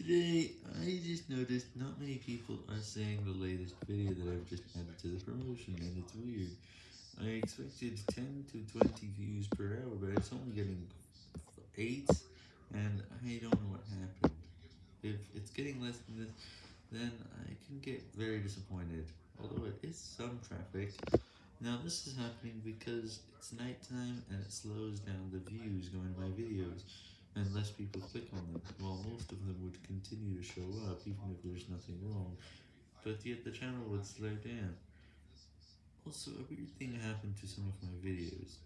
Today, I just noticed not many people are saying the latest video that I've just added to the promotion, and it's weird. I expected 10 to 20 views per hour, but it's only getting 8, and I don't know what happened. If it's getting less than this, then I can get very disappointed, although it is some traffic. Now this is happening because it's nighttime and it slows down the views going to my videos, and less people click on them, while most of them would continue to show up even if there's nothing wrong, but yet the channel would slow down. Also, a weird thing happened to some of my videos.